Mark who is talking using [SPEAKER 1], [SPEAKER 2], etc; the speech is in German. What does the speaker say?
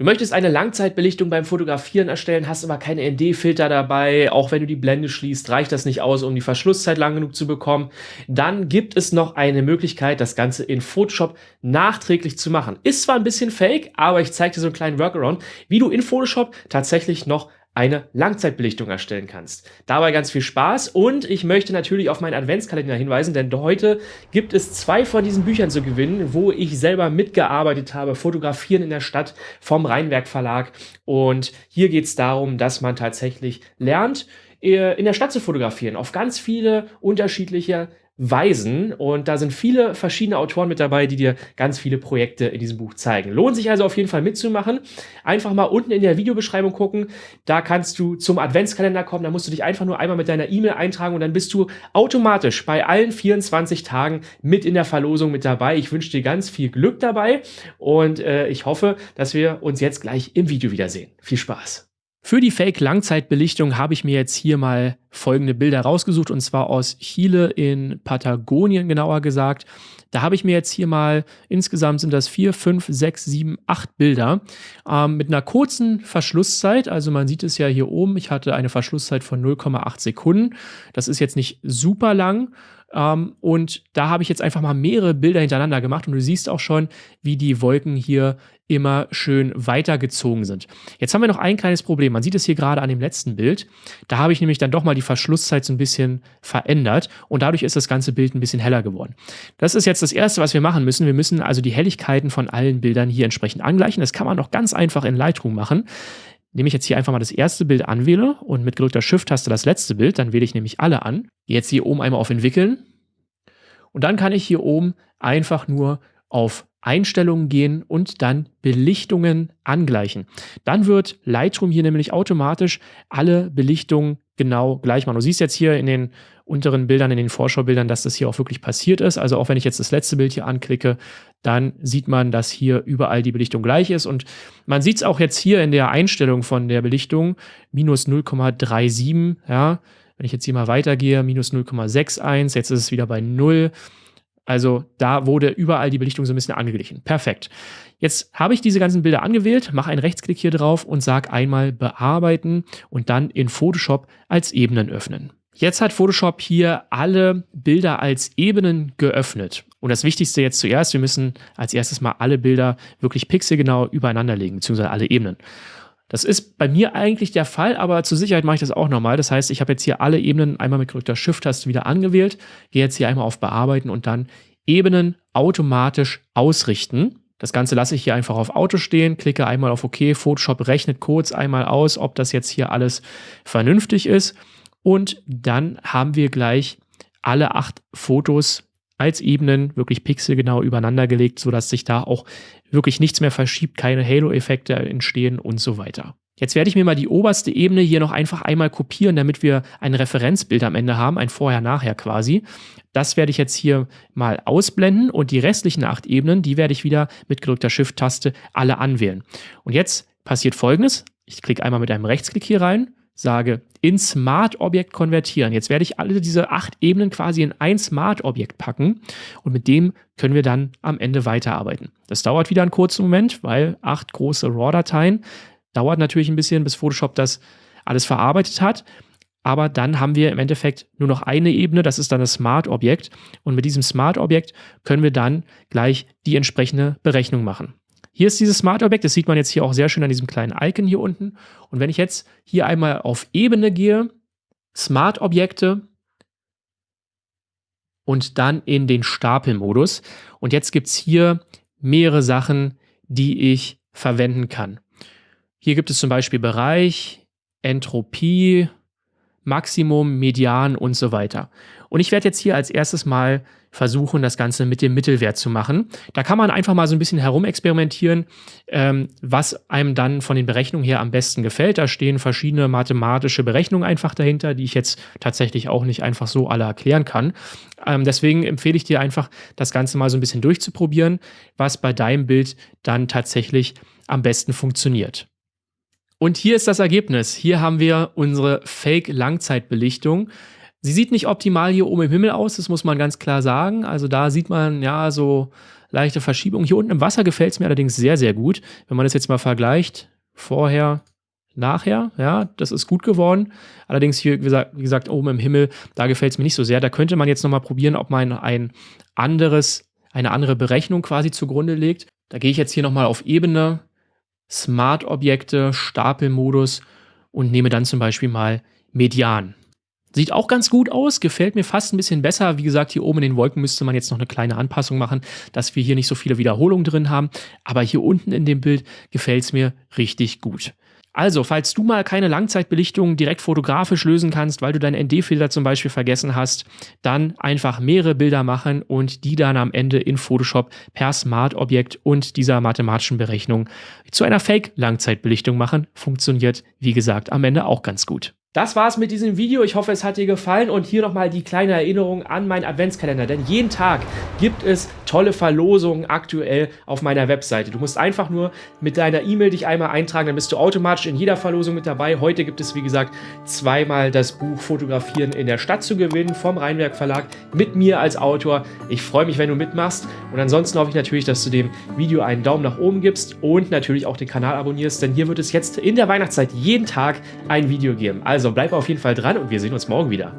[SPEAKER 1] Du möchtest eine Langzeitbelichtung beim Fotografieren erstellen, hast aber keine ND-Filter dabei, auch wenn du die Blende schließt, reicht das nicht aus, um die Verschlusszeit lang genug zu bekommen. Dann gibt es noch eine Möglichkeit, das Ganze in Photoshop nachträglich zu machen. Ist zwar ein bisschen fake, aber ich zeige dir so einen kleinen Workaround, wie du in Photoshop tatsächlich noch eine Langzeitbelichtung erstellen kannst. Dabei ganz viel Spaß und ich möchte natürlich auf meinen Adventskalender hinweisen, denn heute gibt es zwei von diesen Büchern zu gewinnen, wo ich selber mitgearbeitet habe, Fotografieren in der Stadt vom Rheinwerk Verlag und hier geht es darum, dass man tatsächlich lernt, äh, in der Stadt zu fotografieren, auf ganz viele unterschiedliche Weisen. Und da sind viele verschiedene Autoren mit dabei, die dir ganz viele Projekte in diesem Buch zeigen. Lohnt sich also auf jeden Fall mitzumachen. Einfach mal unten in der Videobeschreibung gucken. Da kannst du zum Adventskalender kommen. Da musst du dich einfach nur einmal mit deiner E-Mail eintragen und dann bist du automatisch bei allen 24 Tagen mit in der Verlosung mit dabei. Ich wünsche dir ganz viel Glück dabei und äh, ich hoffe, dass wir uns jetzt gleich im Video wiedersehen. Viel Spaß! Für die Fake-Langzeitbelichtung habe ich mir jetzt hier mal folgende Bilder rausgesucht und zwar aus Chile in Patagonien genauer gesagt. Da habe ich mir jetzt hier mal, insgesamt sind das vier, fünf, sechs, sieben, acht Bilder ähm, mit einer kurzen Verschlusszeit. Also man sieht es ja hier oben, ich hatte eine Verschlusszeit von 0,8 Sekunden. Das ist jetzt nicht super lang. Ähm, und da habe ich jetzt einfach mal mehrere Bilder hintereinander gemacht und du siehst auch schon, wie die Wolken hier immer schön weitergezogen sind. Jetzt haben wir noch ein kleines Problem. Man sieht es hier gerade an dem letzten Bild. Da habe ich nämlich dann doch mal die Verschlusszeit so ein bisschen verändert und dadurch ist das ganze Bild ein bisschen heller geworden. Das ist jetzt das Erste, was wir machen müssen. Wir müssen also die Helligkeiten von allen Bildern hier entsprechend angleichen. Das kann man doch ganz einfach in Lightroom machen. Nehme ich jetzt hier einfach mal das erste Bild anwähle und mit gedrückter Shift-Taste das letzte Bild, dann wähle ich nämlich alle an. Jetzt hier oben einmal auf Entwickeln und dann kann ich hier oben einfach nur auf Einstellungen gehen und dann Belichtungen angleichen. Dann wird Lightroom hier nämlich automatisch alle Belichtungen genau gleich machen. Du siehst jetzt hier in den unteren Bildern, in den Vorschaubildern, dass das hier auch wirklich passiert ist. Also auch wenn ich jetzt das letzte Bild hier anklicke, dann sieht man, dass hier überall die Belichtung gleich ist. Und man sieht es auch jetzt hier in der Einstellung von der Belichtung, minus 0,37, ja. Wenn ich jetzt hier mal weitergehe, minus 0,61, jetzt ist es wieder bei 0. Also da wurde überall die Belichtung so ein bisschen angeglichen. Perfekt. Jetzt habe ich diese ganzen Bilder angewählt, mache einen Rechtsklick hier drauf und sage einmal bearbeiten und dann in Photoshop als Ebenen öffnen. Jetzt hat Photoshop hier alle Bilder als Ebenen geöffnet. Und das Wichtigste jetzt zuerst, wir müssen als erstes mal alle Bilder wirklich pixelgenau übereinander legen, beziehungsweise alle Ebenen. Das ist bei mir eigentlich der Fall, aber zur Sicherheit mache ich das auch nochmal. Das heißt, ich habe jetzt hier alle Ebenen einmal mit gedrückter Shift-Taste wieder angewählt, gehe jetzt hier einmal auf Bearbeiten und dann Ebenen automatisch ausrichten. Das Ganze lasse ich hier einfach auf Auto stehen, klicke einmal auf OK, Photoshop rechnet kurz einmal aus, ob das jetzt hier alles vernünftig ist. Und dann haben wir gleich alle acht Fotos als Ebenen wirklich pixelgenau übereinander gelegt, sodass sich da auch wirklich nichts mehr verschiebt, keine Halo-Effekte entstehen und so weiter. Jetzt werde ich mir mal die oberste Ebene hier noch einfach einmal kopieren, damit wir ein Referenzbild am Ende haben, ein Vorher-Nachher quasi. Das werde ich jetzt hier mal ausblenden und die restlichen acht Ebenen, die werde ich wieder mit gedrückter Shift-Taste alle anwählen. Und jetzt passiert folgendes. Ich klicke einmal mit einem Rechtsklick hier rein, sage in Smart-Objekt konvertieren. Jetzt werde ich alle diese acht Ebenen quasi in ein Smart-Objekt packen und mit dem können wir dann am Ende weiterarbeiten. Das dauert wieder einen kurzen Moment, weil acht große RAW-Dateien dauert natürlich ein bisschen, bis Photoshop das alles verarbeitet hat. Aber dann haben wir im Endeffekt nur noch eine Ebene, das ist dann das Smart-Objekt. Und mit diesem Smart-Objekt können wir dann gleich die entsprechende Berechnung machen. Hier ist dieses Smart Objekt, das sieht man jetzt hier auch sehr schön an diesem kleinen Icon hier unten. Und wenn ich jetzt hier einmal auf Ebene gehe, Smart Objekte und dann in den Stapelmodus. Und jetzt gibt es hier mehrere Sachen, die ich verwenden kann. Hier gibt es zum Beispiel Bereich, Entropie, Maximum, Median und so weiter. Und ich werde jetzt hier als erstes mal versuchen, das Ganze mit dem Mittelwert zu machen. Da kann man einfach mal so ein bisschen herumexperimentieren, ähm, was einem dann von den Berechnungen her am besten gefällt. Da stehen verschiedene mathematische Berechnungen einfach dahinter, die ich jetzt tatsächlich auch nicht einfach so alle erklären kann. Ähm, deswegen empfehle ich dir einfach, das Ganze mal so ein bisschen durchzuprobieren, was bei deinem Bild dann tatsächlich am besten funktioniert. Und hier ist das Ergebnis. Hier haben wir unsere Fake-Langzeitbelichtung. Sie sieht nicht optimal hier oben im Himmel aus, das muss man ganz klar sagen. Also da sieht man ja so leichte Verschiebung. Hier unten im Wasser gefällt es mir allerdings sehr, sehr gut. Wenn man das jetzt mal vergleicht, vorher, nachher, ja, das ist gut geworden. Allerdings hier, wie gesagt, wie gesagt oben im Himmel, da gefällt es mir nicht so sehr. Da könnte man jetzt nochmal probieren, ob man ein anderes, eine andere Berechnung quasi zugrunde legt. Da gehe ich jetzt hier nochmal auf Ebene, Smart-Objekte, Stapelmodus und nehme dann zum Beispiel mal Median. Sieht auch ganz gut aus, gefällt mir fast ein bisschen besser. Wie gesagt, hier oben in den Wolken müsste man jetzt noch eine kleine Anpassung machen, dass wir hier nicht so viele Wiederholungen drin haben. Aber hier unten in dem Bild gefällt es mir richtig gut. Also, falls du mal keine Langzeitbelichtung direkt fotografisch lösen kannst, weil du deinen ND-Filter zum Beispiel vergessen hast, dann einfach mehrere Bilder machen und die dann am Ende in Photoshop per Smart-Objekt und dieser mathematischen Berechnung zu einer Fake-Langzeitbelichtung machen. Funktioniert, wie gesagt, am Ende auch ganz gut. Das war's mit diesem Video. Ich hoffe, es hat dir gefallen und hier nochmal die kleine Erinnerung an meinen Adventskalender, denn jeden Tag gibt es tolle Verlosungen aktuell auf meiner Webseite. Du musst einfach nur mit deiner E-Mail dich einmal eintragen, dann bist du automatisch in jeder Verlosung mit dabei. Heute gibt es, wie gesagt, zweimal das Buch Fotografieren in der Stadt zu gewinnen vom Rheinwerk Verlag mit mir als Autor. Ich freue mich, wenn du mitmachst und ansonsten hoffe ich natürlich, dass du dem Video einen Daumen nach oben gibst und natürlich auch den Kanal abonnierst, denn hier wird es jetzt in der Weihnachtszeit jeden Tag ein Video geben. Also also bleib auf jeden Fall dran und wir sehen uns morgen wieder.